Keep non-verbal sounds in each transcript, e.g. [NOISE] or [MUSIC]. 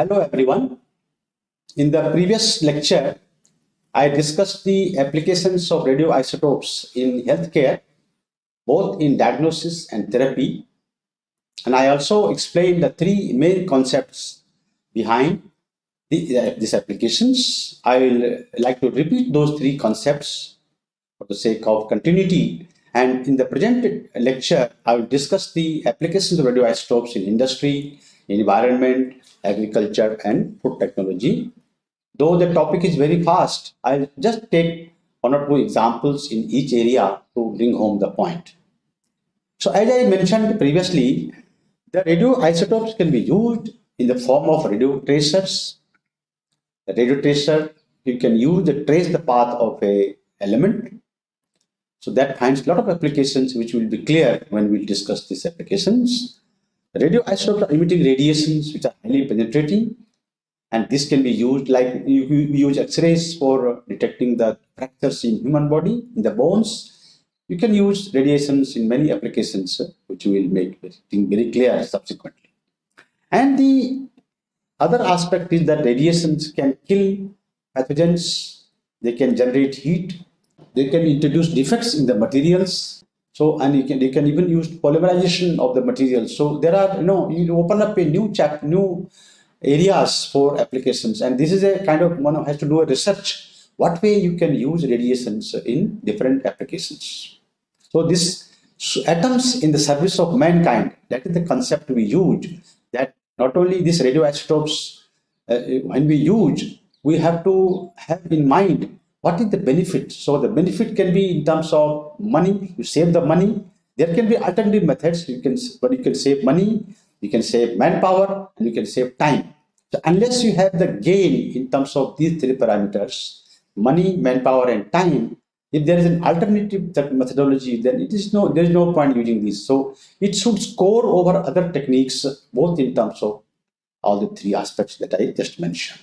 Hello everyone. In the previous lecture, I discussed the applications of radioisotopes in healthcare, both in diagnosis and therapy. And I also explained the three main concepts behind the, uh, these applications. I will like to repeat those three concepts for the sake of continuity. And in the present lecture, I will discuss the applications of radioisotopes in industry, environment, agriculture, and food technology. Though the topic is very fast, I'll just take one or two examples in each area to bring home the point. So as I mentioned previously, the radioisotopes can be used in the form of radio tracers. The radio tracer, you can use to trace the path of a element. So that finds a lot of applications which will be clear when we discuss these applications. Radioisotopes are emitting radiations which are highly penetrating and this can be used like you, you use x-rays for detecting the fractures in human body, in the bones. You can use radiations in many applications uh, which will make everything very clear subsequently. And the other aspect is that radiations can kill pathogens, they can generate heat, they can introduce defects in the materials so, and you can, you can even use polymerization of the material. So there are, you know, you open up a new chap, new areas for applications. And this is a kind of one has to do a research. What way you can use radiations in different applications. So this so atoms in the service of mankind, that is the concept we use, that not only these radioisotopes, uh, when we use, we have to have in mind what is the benefit? So the benefit can be in terms of money, you save the money. There can be alternative methods, you can, but you can save money, you can save manpower, and you can save time. So unless you have the gain in terms of these three parameters, money, manpower, and time, if there is an alternative methodology, then it is no, there is no point using this. So it should score over other techniques, both in terms of all the three aspects that I just mentioned.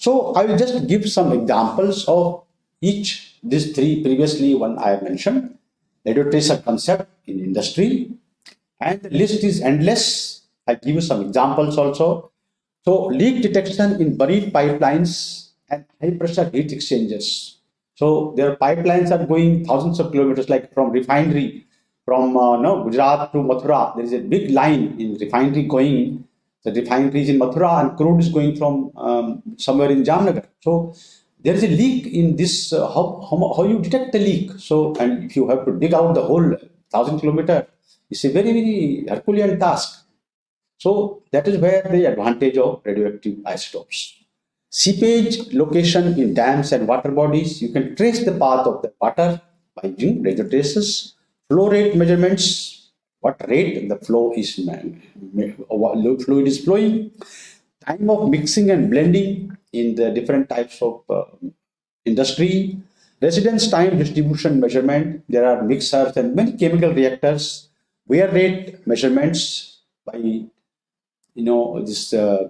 So I will just give some examples of each these three previously one I have mentioned. Radio tracer concept in industry and the list is endless. I'll give you some examples also. So leak detection in buried pipelines and high pressure heat exchangers. So their pipelines are going thousands of kilometers like from refinery from uh, no, Gujarat to Mathura. There is a big line in refinery going the refinery is in Mathura and crude is going from um, somewhere in Jamnagar. So there is a leak in this, uh, how, how, how you detect the leak. So, and if you have to dig out the whole thousand kilometer, it's a very, very Herculean task. So that is where the advantage of radioactive isotopes. Seepage location in dams and water bodies, you can trace the path of the water by using radio traces. Flow rate measurements, what rate the flow is fluid is flowing, time of mixing and blending in the different types of uh, industry, residence time distribution measurement. There are mixers and many chemical reactors, wear rate measurements by you know this uh,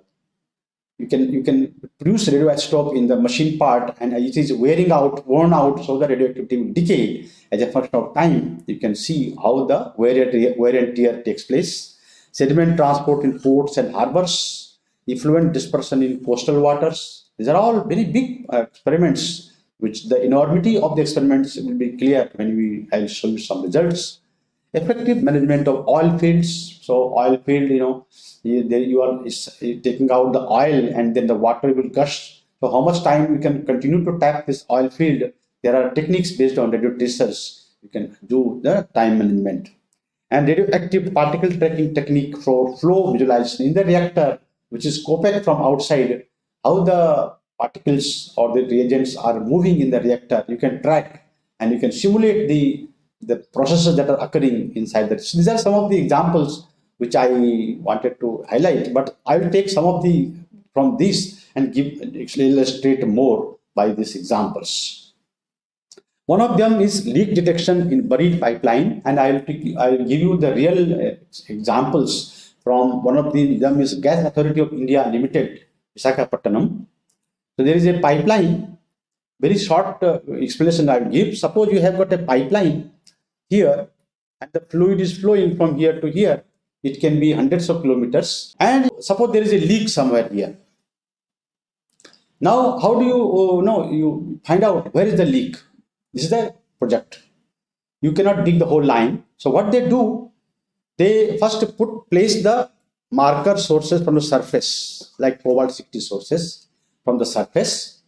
you can you can produce radioisotope in the machine part and it is wearing out worn out so the radioactivity will decay as a function of time, you can see how the wear and, wear and tear takes place. Sediment transport in ports and harbors, effluent dispersion in coastal waters. These are all very big uh, experiments, which the enormity of the experiments will be clear when we I'll show you some results. Effective management of oil fields. So oil field, you know, you, you are taking out the oil and then the water will gush. So how much time we can continue to tap this oil field there are techniques based on radio tracers. You can do the time management. And radioactive particle tracking technique for flow visualization in the reactor, which is COPAC from outside, how the particles or the reagents are moving in the reactor. You can track and you can simulate the, the processes that are occurring inside that. So these are some of the examples which I wanted to highlight, but I will take some of the from these and give actually illustrate more by these examples. One of them is leak detection in buried pipeline, and I'll I'll give you the real uh, examples from one of the them is Gas Authority of India Limited, Visakhapatnam. So there is a pipeline. Very short uh, explanation I will give. Suppose you have got a pipeline here, and the fluid is flowing from here to here. it can be hundreds of kilometers. And suppose there is a leak somewhere here. Now, how do you oh, know, you find out where is the leak? This is the project. You cannot dig the whole line. So what they do, they first put place the marker sources from the surface, like cobalt 60 sources from the surface.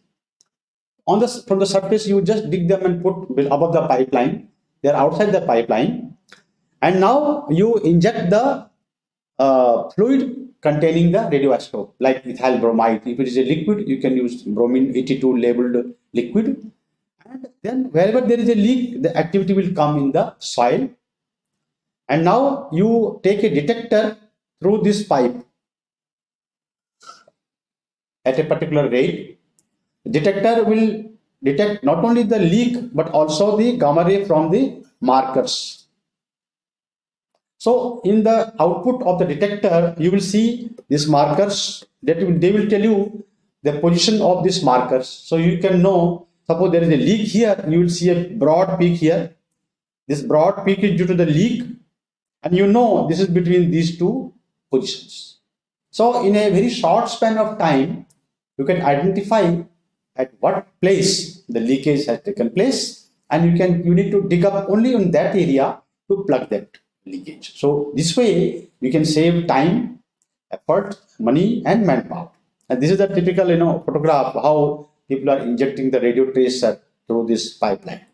On the from the surface, you just dig them and put above the pipeline. They are outside the pipeline, and now you inject the uh, fluid containing the radioisotope, like ethyl bromide. If it is a liquid, you can use bromine 82 labeled liquid. And then wherever there is a leak, the activity will come in the soil. And now you take a detector through this pipe at a particular rate. Detector will detect not only the leak but also the gamma ray from the markers. So in the output of the detector, you will see these markers that will, they will tell you the position of these markers. So you can know, suppose there is a leak here, you will see a broad peak here. This broad peak is due to the leak and you know this is between these two positions. So in a very short span of time, you can identify at what place the leakage has taken place and you can you need to dig up only in that area to plug that leakage. So this way you can save time, effort, money and manpower. And this is the typical you know photograph how people are injecting the radio tracer through this pipeline.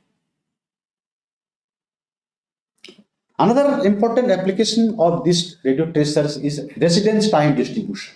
Another important application of these radio tracers is residence time distribution.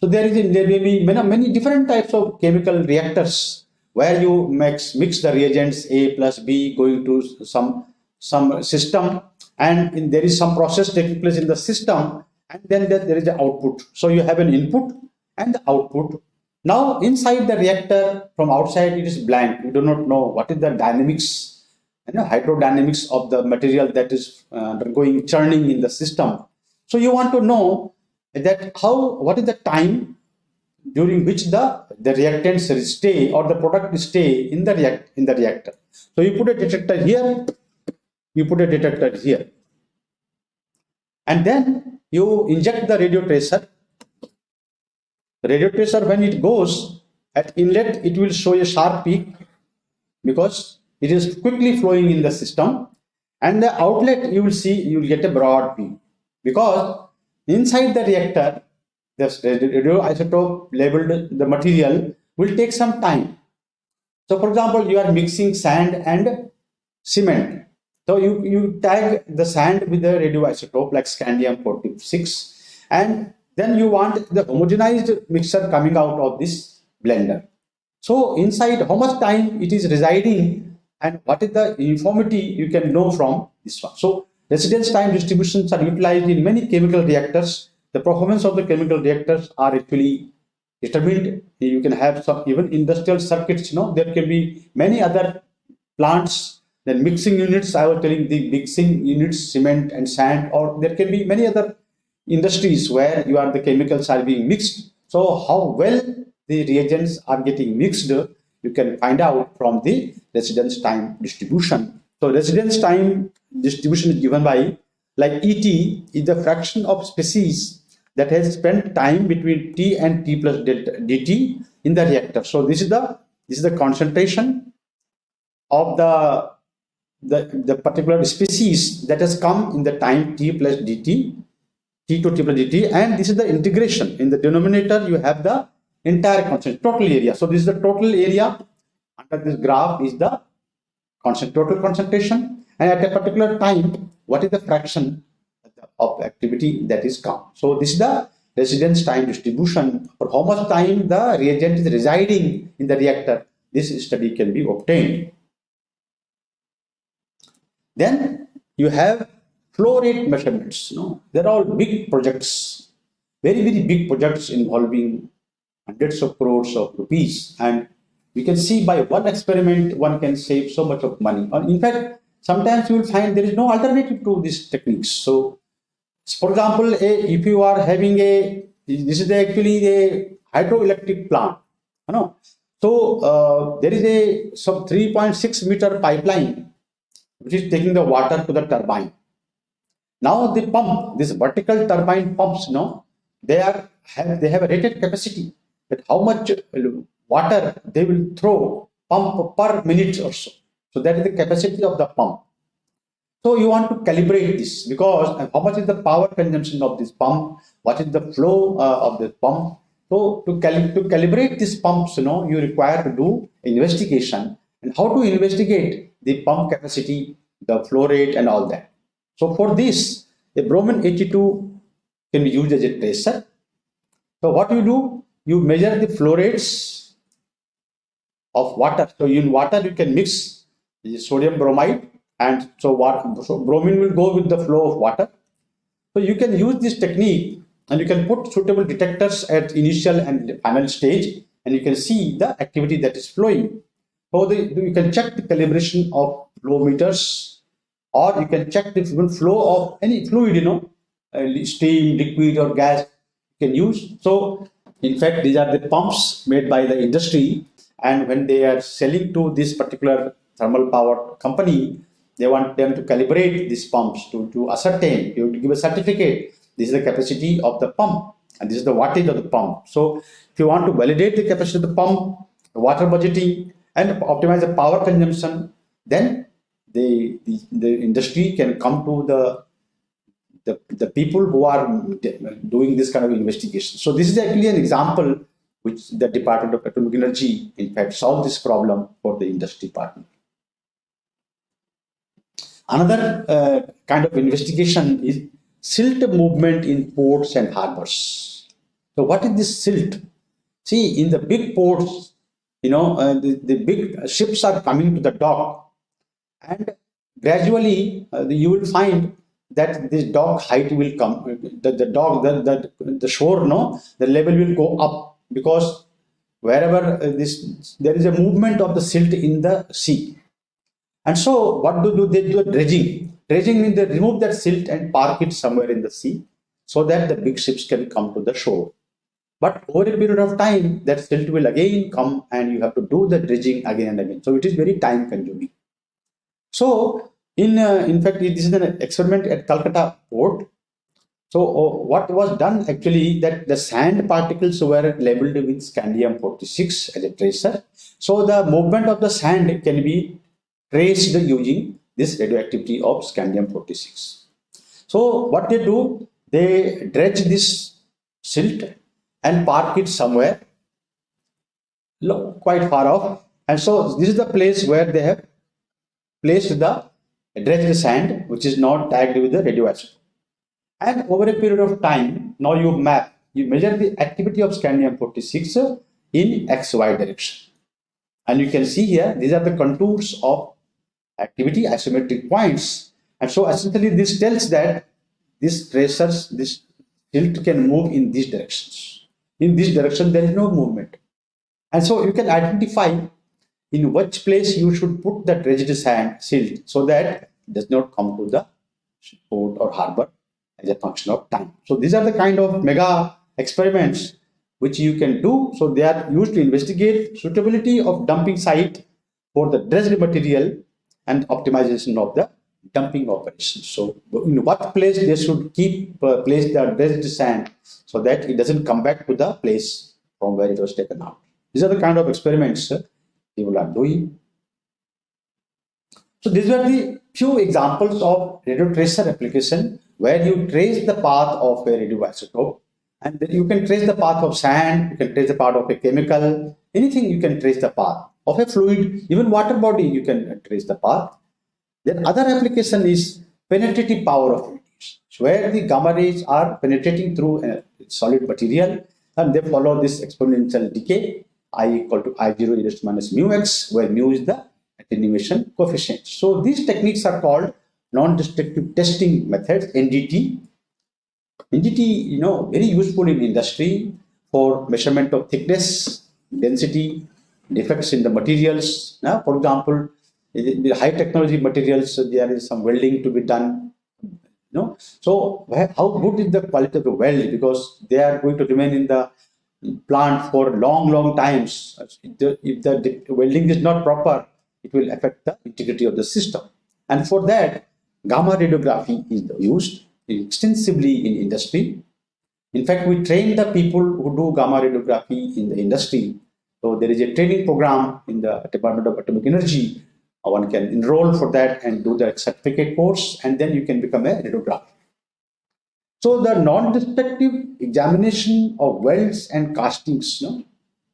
So there is there may be many, many different types of chemical reactors where you mix mix the reagents A plus B going to some some system and in, there is some process taking place in the system and then there, there is the output. So you have an input and the output. Now inside the reactor from outside it is blank. You do not know what is the dynamics and the hydrodynamics of the material that is uh, undergoing churning in the system. So you want to know that how what is the time during which the the reactants stay or the product stay in the react in the reactor. So you put a detector here, you put a detector here, and then you inject the radio tracer. Radio tracer when it goes at inlet, it will show a sharp peak because it is quickly flowing in the system, and the outlet you will see you will get a broad peak because Inside the reactor, the radioisotope labeled the material will take some time. So for example, you are mixing sand and cement. So you, you tag the sand with the radioisotope like scandium 46 and then you want the homogenized mixture coming out of this blender. So inside how much time it is residing and what is the uniformity you can know from this one. So Residence time distributions are utilized in many chemical reactors. The performance of the chemical reactors are actually determined. You can have some even industrial circuits, you know, there can be many other plants, then mixing units, I was telling the mixing units, cement and sand, or there can be many other industries where you are the chemicals are being mixed. So how well the reagents are getting mixed, you can find out from the residence time distribution. So residence time distribution is given by like ET is the fraction of species that has spent time between T and T plus delta dt in the reactor. So this is the this is the concentration of the the, the particular species that has come in the time T plus dt, T to T plus dt, and this is the integration. In the denominator, you have the entire concentration, total area. So this is the total area under this graph is the constant total concentration and at a particular time, what is the fraction of activity that is come. So this is the residence time distribution for how much time the reagent is residing in the reactor. This study can be obtained. Then you have flow rate measurements. You know, they're all big projects, very, very big projects involving hundreds of crores of rupees. And you can see by one experiment, one can save so much of money. in fact, sometimes you will find there is no alternative to these techniques. So, for example, a, if you are having a, this is actually a hydroelectric plant, you know. So, uh, there is a some 3.6 meter pipeline which is taking the water to the turbine. Now the pump, this vertical turbine pumps, you know, they are have they have a rated capacity that how much water they will throw pump per minute or so. So that is the capacity of the pump. So you want to calibrate this because how much is the power consumption of this pump? What is the flow uh, of this pump? So to, cal to calibrate these pumps, you know, you require to do investigation and how to investigate the pump capacity, the flow rate and all that. So for this, the bromine 82 can be used as a tracer. So what you do, you measure the flow rates of water. So in water, you can mix the sodium bromide and so what so bromine will go with the flow of water. So you can use this technique and you can put suitable detectors at initial and final stage and you can see the activity that is flowing. So the, you can check the calibration of flow meters or you can check the flow of any fluid, you know, uh, steam, liquid or gas you can use. So in fact, these are the pumps made by the industry and when they are selling to this particular thermal power company, they want them to calibrate these pumps to, to ascertain, you to give a certificate. This is the capacity of the pump and this is the wattage of the pump. So if you want to validate the capacity of the pump, the water budgeting and optimize the power consumption, then the, the, the industry can come to the, the, the people who are doing this kind of investigation. So this is actually an example which the Department of Atomic Energy, in fact, solved this problem for the industry partner. Another uh, kind of investigation is silt movement in ports and harbors. So what is this silt? See, in the big ports, you know, uh, the, the big ships are coming to the dock and gradually uh, you will find that this dock height will come, the, the dock, the, the, the shore, no, the level will go up because wherever uh, this, there is a movement of the silt in the sea. And so what do, do they do? Dredging. Dredging means they remove that silt and park it somewhere in the sea so that the big ships can come to the shore. But over a period of time, that silt will again come and you have to do the dredging again and again. So it is very time consuming. So in, uh, in fact, this is an experiment at Calcutta port. So uh, what was done actually that the sand particles were labeled with scandium 46 as a tracer. So the movement of the sand can be traced using this radioactivity of scandium 46. So what they do, they dredge this silt and park it somewhere look quite far off. And so this is the place where they have placed the dredged sand, which is not tagged with the radioactive. And over a period of time, now you map, you measure the activity of scandium 46 in XY direction. And you can see here, these are the contours of activity isometric points. And so essentially this tells that this tracers, this tilt can move in these directions. In this direction, there is no movement. And so you can identify in which place you should put the dredged sand silt so that it does not come to the port or harbor as a function of time. So these are the kind of mega experiments which you can do. So they are used to investigate suitability of dumping site for the dredged material and optimization of the dumping operations. So in what place they should keep uh, place the dredged sand so that it doesn't come back to the place from where it was taken out. These are the kind of experiments uh, people are doing. So these were the few examples of radio tracer application where you trace the path of a radioisotope and you can trace the path of sand, you can trace the path of a chemical, anything you can trace the path of a fluid, even water body, you can trace the path. Then other application is penetrative power of radiation, where the gamma rays are penetrating through a solid material and they follow this exponential decay, I equal to I0 e raised minus mu x, where mu is the attenuation coefficient. So these techniques are called non-destructive testing methods, NDT. NDT, you know, very useful in industry for measurement of thickness, density, defects in the materials. Now, for example, the high technology materials, there is some welding to be done. You know? So how good is the quality of the weld? Because they are going to remain in the plant for long, long times. If the, if the welding is not proper, it will affect the integrity of the system. And for that, gamma radiography is used. extensively in industry. In fact, we train the people who do gamma radiography in the industry. So there is a training program in the Department of Atomic Energy. One can enroll for that and do the certificate course, and then you can become a radiographer. So the non-destructive examination of welds and castings, no?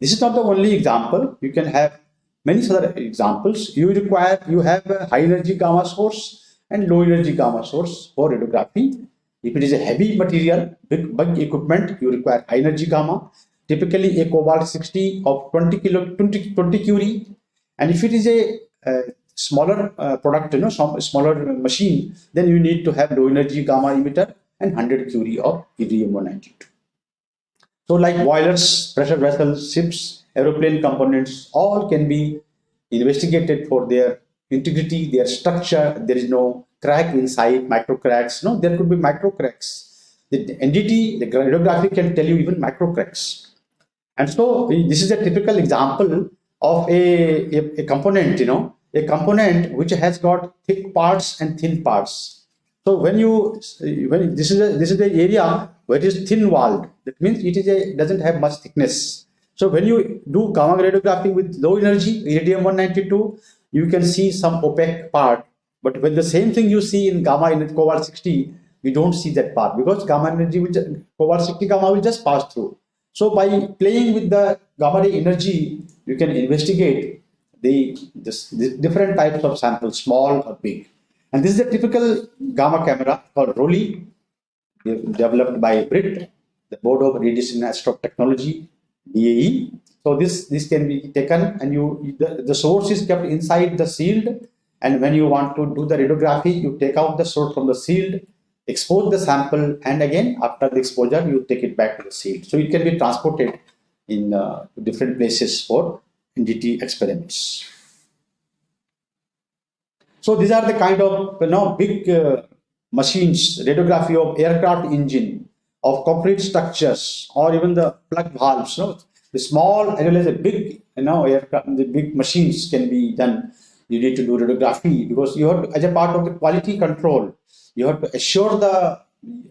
this is not the only example. You can have many other examples. You require, you have a high energy gamma source and low energy gamma source for radiography. If it is a heavy material, big, big equipment, you require high energy gamma. Typically a cobalt 60 of 20 kilo, 20, 20 curie. And if it is a, smaller uh, product, you know, some smaller machine, then you need to have low energy gamma emitter and 100 curie of iridium-192. So like boilers, pressure vessels, ships, aeroplane components, all can be investigated for their integrity, their structure. There is no crack inside, micro cracks. No, there could be micro cracks. The NDT, the radiography can tell you even micro cracks. And so this is a typical example of a, a, a component, you know, a component which has got thick parts and thin parts so when you when this is a this is the area where it is thin walled, that means it is a doesn't have much thickness. So when you do gamma radiography with low energy iridium 192, you can see some opaque part. But when the same thing you see in gamma in cobalt 60, you don't see that part because gamma energy will cobalt 60 gamma will just pass through. So by playing with the gamma ray energy, you can investigate the, this, the different types of samples, small or big. And this is a typical gamma camera called ROLI, developed by BRIT, the Board of Radiation Technology, DAE. So this, this can be taken and you the, the source is kept inside the shield. And when you want to do the radiography, you take out the source from the shield, expose the sample, and again, after the exposure, you take it back to the shield. So it can be transported in uh, different places for NDT experiments. So these are the kind of you know big uh, machines, radiography of aircraft engine, of concrete structures, or even the plug valves. You know, the small as well as the big, you know, aircraft, the big machines can be done. You need to do radiography [LAUGHS] because you have to, as a part of the quality control, you have to assure the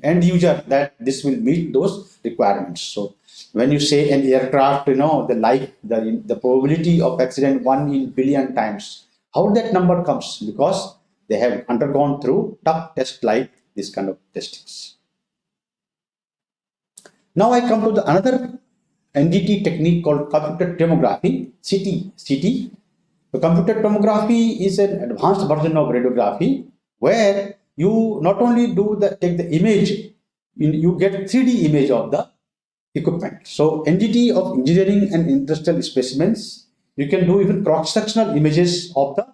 end user that this will meet those requirements. So when you say an aircraft, you know, the life, the, the probability of accident one in billion times how that number comes? Because they have undergone through tough test like this kind of testings. Now I come to the another NDT technique called computed tomography, CT. CT. Computed tomography is an advanced version of radiography where you not only do the take the image, you get 3D image of the equipment. So NDT of engineering and industrial specimens you can do even cross-sectional images of the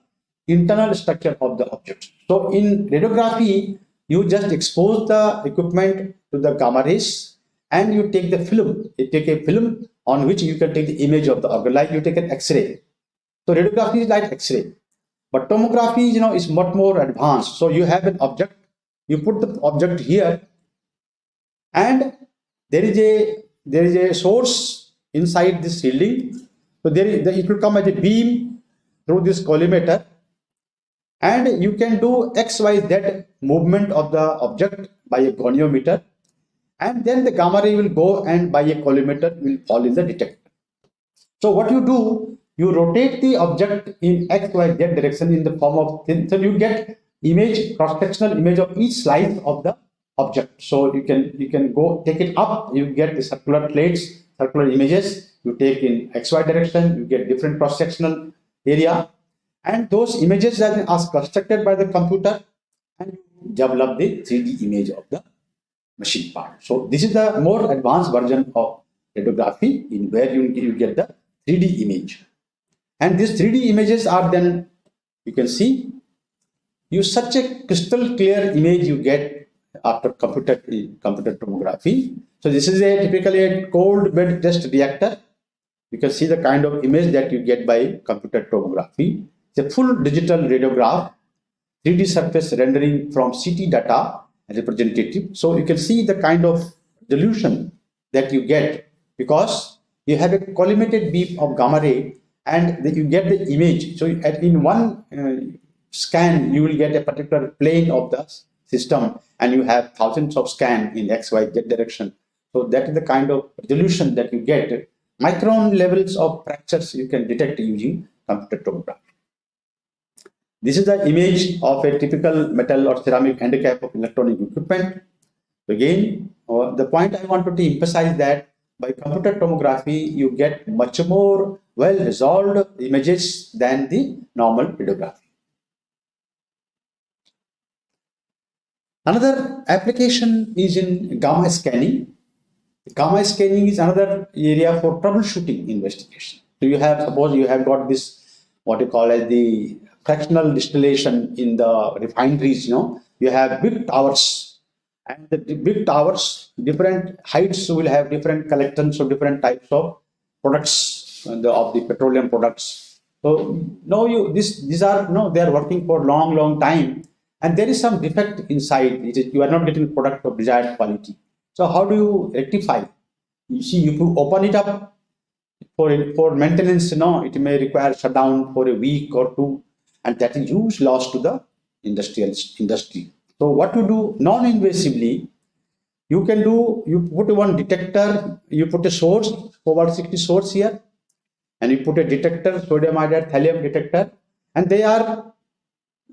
internal structure of the object. So in radiography, you just expose the equipment to the gamma rays and you take the film. You take a film on which you can take the image of the organ, like you take an X-ray. So radiography is like X-ray. But tomography, you know, is much more advanced. So you have an object, you put the object here, and there is a there is a source inside this shielding so there is, it will come as a beam through this collimator and you can do XYZ movement of the object by a goniometer and then the gamma ray will go and by a collimator will fall in the detector. So what you do, you rotate the object in XYZ direction in the form of thin, so you get image, cross-sectional image of each slice of the object. So you can you can go take it up, you get the circular plates, circular images. You take in xy direction you get different cross sectional area. And those images are constructed by the computer and develop the 3d image of the machine part. So this is the more advanced version of radiography in where you, you get the 3d image and these 3d images are then you can see you such a crystal clear image you get after computer eh, computer tomography so this is a typically a cold bed test reactor you can see the kind of image that you get by computer tomography. It's a full digital radiograph, 3D surface rendering from CT data representative. So you can see the kind of resolution that you get because you have a collimated beam of gamma ray and you get the image. So in one uh, scan, you will get a particular plane of the system and you have thousands of scan in X, Y, Z direction. So that is the kind of resolution that you get. Micron levels of fractures you can detect using computer tomography. This is the image of a typical metal or ceramic handicap of electronic equipment. Again, uh, the point I wanted to emphasize that by computer tomography, you get much more well resolved images than the normal radiography. Another application is in gamma scanning. Gamma scanning is another area for troubleshooting investigation. So you have, suppose you have got this, what you call as the fractional distillation in the refineries, you know, you have big towers and the big towers, different heights will have different collections of different types of products uh, of the petroleum products. So now you this these are no, they are working for long, long time. And there is some defect inside it is you are not getting product of desired quality. So how do you rectify? You see if you open it up for for maintenance you know it may require shutdown for a week or two. And that is huge loss to the industrial industry. So what to do non-invasively you can do you put one detector you put a source cobalt 60 source here and you put a detector sodium iodide thallium detector and they are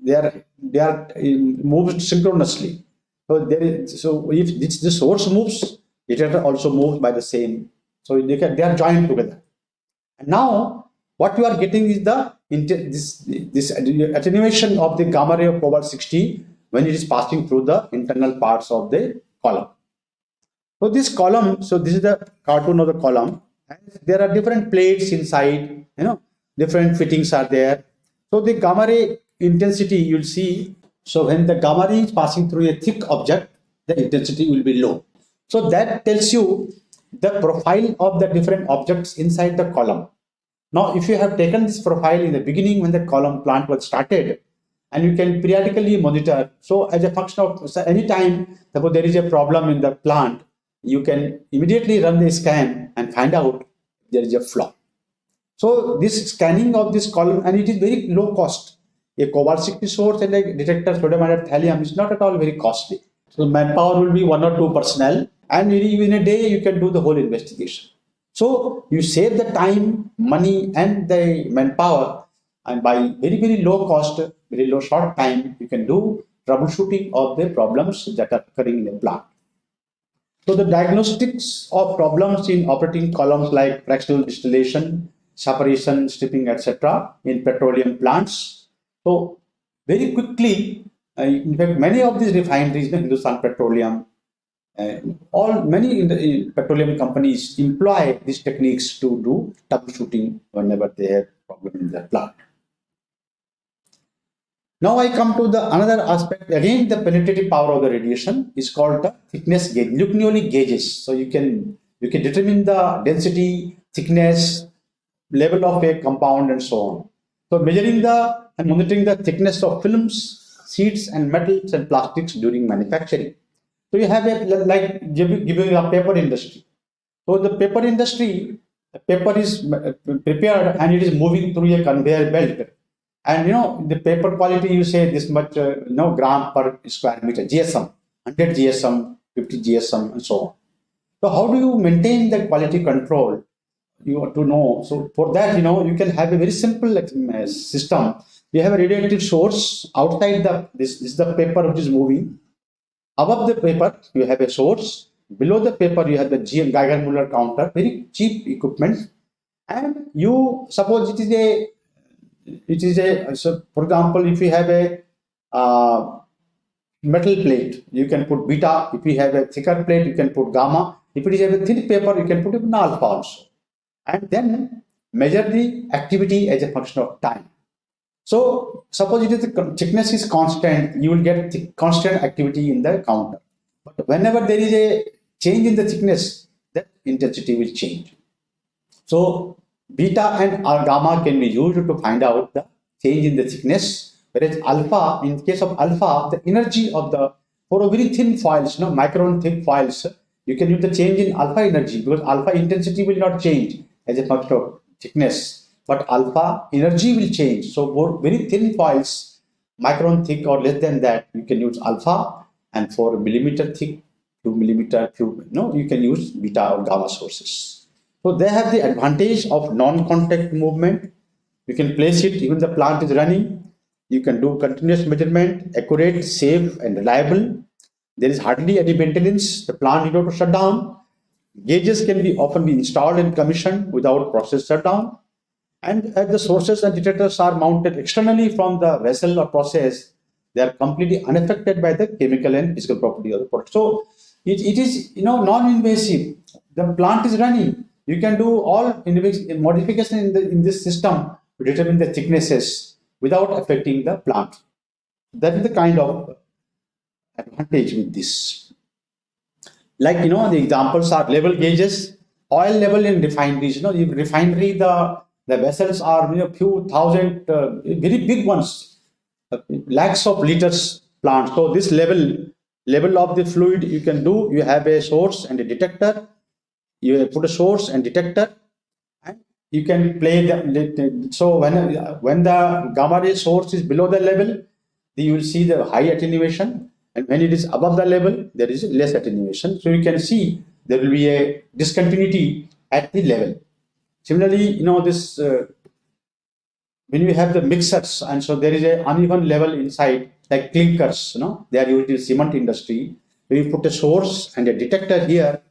they are they are um, moved synchronously. So there is so if this, the source moves, it also moves by the same. So they can they are joined together. And now what you are getting is the this this attenuation of the gamma ray of cobalt 60 when it is passing through the internal parts of the column. So this column, so this is the cartoon of the column. And there are different plates inside, you know, different fittings are there. So the gamma ray intensity you'll see so when the gamma ray is passing through a thick object the intensity will be low. So that tells you the profile of the different objects inside the column. Now if you have taken this profile in the beginning when the column plant was started and you can periodically monitor. So as a function of so anytime suppose there is a problem in the plant you can immediately run the scan and find out there is a flaw so this scanning of this column and it is very low cost a cobalt 60 source and a detector sodium iodide thallium is not at all very costly. So manpower will be one or two personnel and in a day you can do the whole investigation. So you save the time, money and the manpower and by very, very low cost, very low short time, you can do troubleshooting of the problems that are occurring in a plant. So the diagnostics of problems in operating columns like fractional distillation, separation, stripping, etc. in petroleum plants so very quickly, uh, in fact, many of these refineries, in Hindustan Petroleum, uh, all many in the in petroleum companies employ these techniques to do troubleshooting whenever they have problem in their plant. Now I come to the another aspect. Again, the penetrative power of the radiation is called the thickness gauge. Nucleonic gauges. So you can you can determine the density, thickness, level of a compound, and so on. So measuring the and monitoring the thickness of films, sheets and metals and plastics during manufacturing. So you have a like giving a paper industry. So the paper industry, the paper is uh, prepared and it is moving through a conveyor belt. And you know the paper quality you say this much uh, you know gram per square meter GSM, 100 GSM, 50 GSM and so on. So how do you maintain the quality control? You want to know. So for that, you know, you can have a very simple uh, system we have a radioactive source outside the this, this is the paper which is moving above the paper you have a source below the paper you have the Geiger-Müller counter very cheap equipment and you suppose it is a it is a so for example if you have a uh, metal plate you can put beta if you have a thicker plate you can put gamma if it is a thin paper you can put even alpha also and then measure the activity as a function of time so suppose it is the thickness is constant, you will get constant activity in the counter. But whenever there is a change in the thickness, that intensity will change. So beta and gamma can be used to find out the change in the thickness, whereas alpha, in case of alpha, the energy of the, for a very thin foils, you know, micron thick foils, you can use the change in alpha energy because alpha intensity will not change as a function of thickness but alpha energy will change. So for very thin foils, micron thick or less than that, you can use alpha. and for millimeter thick, few millimeter, you know, you can use beta or gamma sources. So they have the advantage of non-contact movement. You can place it even the plant is running. You can do continuous measurement, accurate, safe, and reliable. There is hardly any maintenance. The plant you know to shut down. Gauges can be often be installed and commissioned without process shutdown. And as the sources and detectors are mounted externally from the vessel or process, they are completely unaffected by the chemical and physical property of the product. So it, it is you know non-invasive. The plant is running. You can do all modification in, the, in this system to determine the thicknesses without affecting the plant. That is the kind of advantage with this. Like, you know, the examples are level gauges, oil level in refineries. You know, in refinery, the, the vessels are, you know, few thousand, uh, very big ones, uh, lakhs of liters plant. So this level, level of the fluid you can do, you have a source and a detector you put a source and detector and you can play the so when when the gamma ray source is below the level you will see the high attenuation and when it is above the level there is less attenuation. So you can see there will be a discontinuity at the level. Similarly you know this uh, when you have the mixers and so there is a uneven level inside like clinkers you know they are used in cement industry. We put a source and a detector here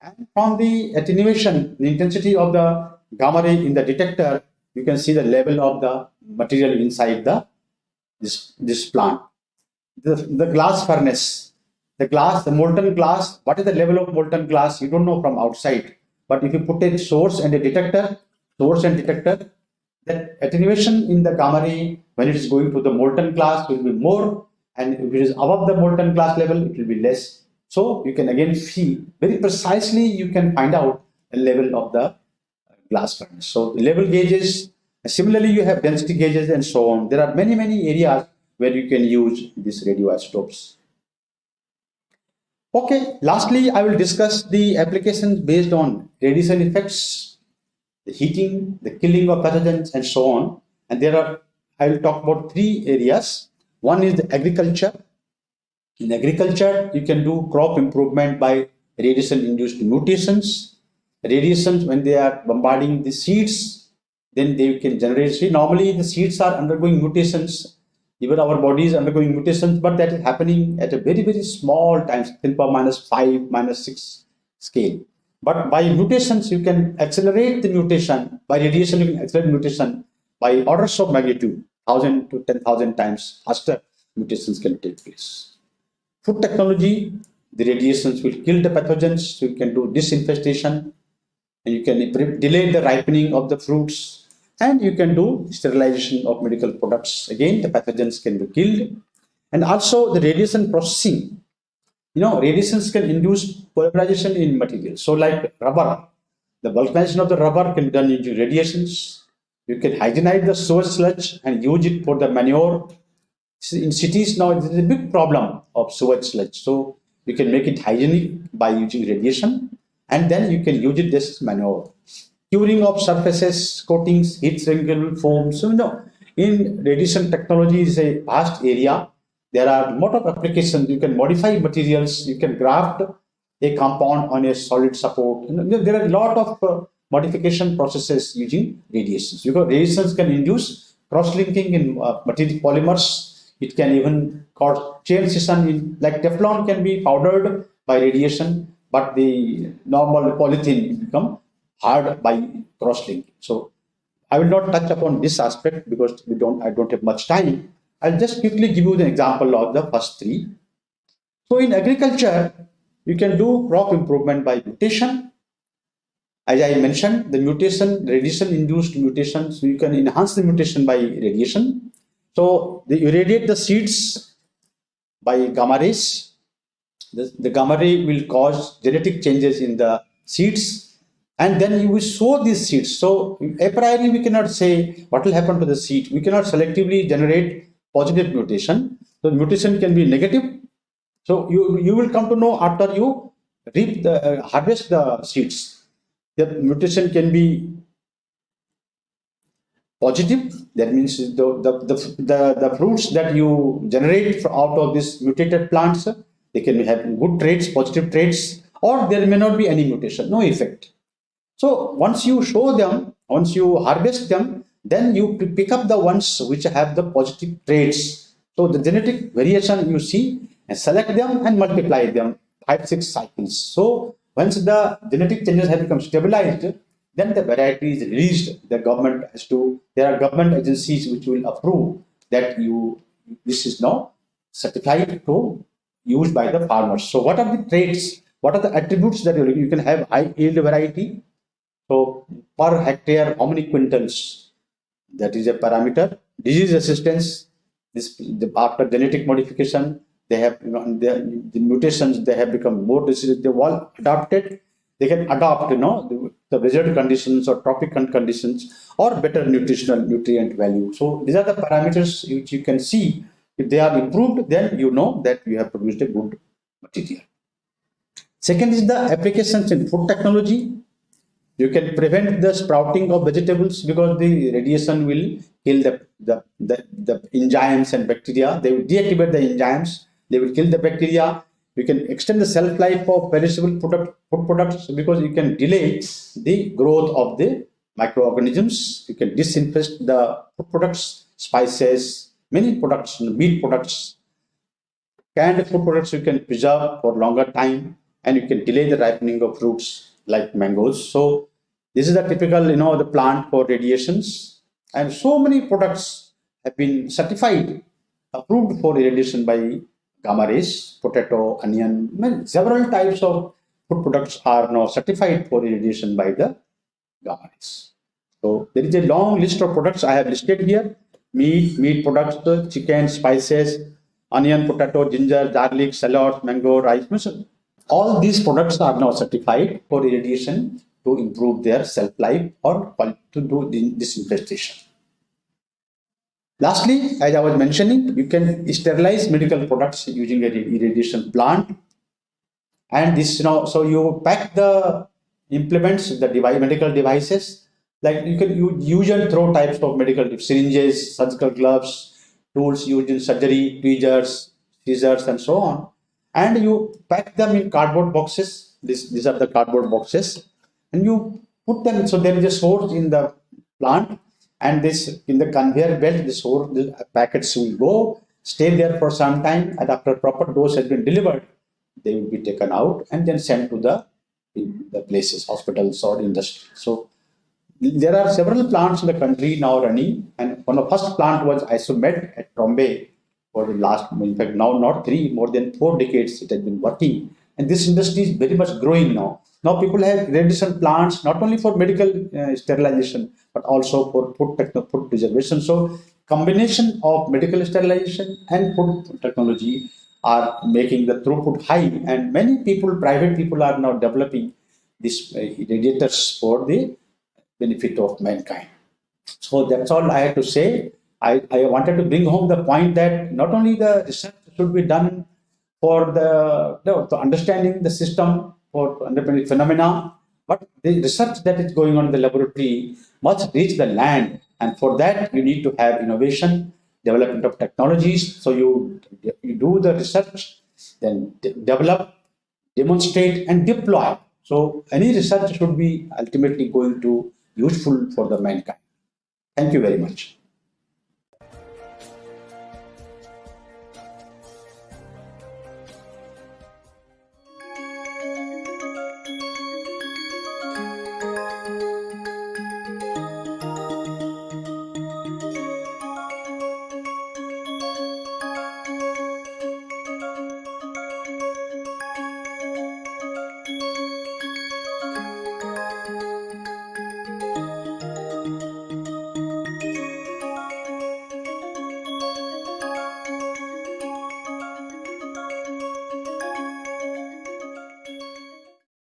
and from the attenuation, the intensity of the gamma ray in the detector, you can see the level of the material inside the this, this plant. The, the glass furnace, the glass, the molten glass, what is the level of molten glass? You don't know from outside. But if you put a source and a detector, source and detector, the attenuation in the gamma ray when it is going to the molten glass will be more and if it is above the molten glass level, it will be less. So you can again see very precisely, you can find out the level of the glass furnace. So level gauges, similarly you have density gauges and so on. There are many, many areas where you can use these radioisotopes. Okay, lastly, I will discuss the applications based on radiation effects, the heating, the killing of pathogens and so on. And there are, I will talk about three areas. One is the agriculture, in agriculture, you can do crop improvement by radiation-induced mutations. Radiations, when they are bombarding the seeds, then they can generate seed. Normally, the seeds are undergoing mutations. Even our body is undergoing mutations, but that is happening at a very, very small times, 10 power minus 5, minus 6 scale. But by mutations, you can accelerate the mutation. By radiation, you can accelerate mutation by orders of magnitude, 1000 to 10,000 times faster mutations can take place food technology, the radiations will kill the pathogens. So you can do disinfestation and you can delay the ripening of the fruits and you can do sterilization of medical products. Again, the pathogens can be killed. And also the radiation processing. You know, radiations can induce polymerization in materials. So like rubber, the vulcanization of the rubber can be done using radiations. You can hygienize the sewage sludge and use it for the manure in cities now, there's a big problem of sewage sludge. So you can make it hygienic by using radiation and then you can use it as manure. Curing of surfaces, coatings, heat shrink foams. So, you know, in radiation technology is a vast area. There are lot of applications. You can modify materials. You can graft a compound on a solid support. You know, there are a lot of uh, modification processes using radiations. Because radiations can induce cross-linking in uh, material polymers it can even cause chain scission in like Teflon can be powdered by radiation, but the normal polythene become hard by cross-linking. So I will not touch upon this aspect because we don't I don't have much time. I'll just quickly give you the example of the first three. So in agriculture, you can do crop improvement by mutation. As I mentioned, the mutation, radiation-induced mutation, so you can enhance the mutation by radiation. So they irradiate the seeds by gamma rays. The, the gamma ray will cause genetic changes in the seeds and then you will sow these seeds. So a priori we cannot say what will happen to the seed. We cannot selectively generate positive mutation. So mutation can be negative. So you, you will come to know after you reap the uh, harvest the seeds. The mutation can be positive that means the, the, the, the, the fruits that you generate out of these mutated plants They can have good traits, positive traits, or there may not be any mutation, no effect. So once you show them, once you harvest them, then you pick up the ones which have the positive traits. So the genetic variation you see and select them and multiply them five, six cycles. So once the genetic changes have become stabilized, then the variety is released. The government has to, there are government agencies which will approve that you, this is now certified to use by the farmers. So what are the traits? What are the attributes that you, you can have high yield variety? So per hectare, how many quintals? That is a parameter. Disease resistance, this the, after genetic modification, they have you know, the, the mutations they have become more disease. They've all adapted. They can adopt, you know, the, the conditions or tropical conditions or better nutritional nutrient value. So these are the parameters which you can see. If they are improved, then you know that you have produced a good material. Second is the applications in food technology. You can prevent the sprouting of vegetables because the radiation will kill the, the, the, the enzymes and bacteria. They will deactivate the enzymes. They will kill the bacteria. You can extend the shelf life of perishable product, food products because you can delay the growth of the microorganisms. You can disinfect the food products, spices, many products, meat products, canned food products you can preserve for longer time and you can delay the ripening of fruits like mangoes. So this is the typical, you know, the plant for radiations and so many products have been certified, approved for irradiation by gamma rays, potato, onion, several types of food products are now certified for irradiation by the gamma rays. So there is a long list of products I have listed here. Meat, meat products, chicken, spices, onion, potato, ginger, garlic, shallots, mango, rice. All these products are now certified for irradiation to improve their shelf life or to do disinfestation. Lastly, as I was mentioning, you can sterilize medical products using a irradiation plant. And this, you know, so you pack the implements, the device, medical devices, like you can use and throw types of medical syringes, surgical gloves, tools used in surgery, tweezers, scissors, and so on. And you pack them in cardboard boxes. This, these are the cardboard boxes. And you put them, so there is a source in the plant and this in the conveyor belt this whole the packets will go stay there for some time and after proper dose has been delivered they will be taken out and then sent to the the places hospitals or industry. So there are several plants in the country now running and one of the first plant was isomed at Trombay for the last in fact now not three more than four decades it has been working. And this industry is very much growing now now people have radiation plants not only for medical uh, sterilization but also for food, techno food preservation. So combination of medical sterilization and food technology are making the throughput high and many people, private people are now developing these uh, radiators for the benefit of mankind. So that's all I have to say. I, I wanted to bring home the point that not only the research should be done for the, the understanding the system for understanding phenomena, but the research that is going on in the laboratory must reach the land. And for that, you need to have innovation, development of technologies. So you, you do the research, then de develop, demonstrate, and deploy. So any research should be ultimately going to useful for the mankind. Thank you very much.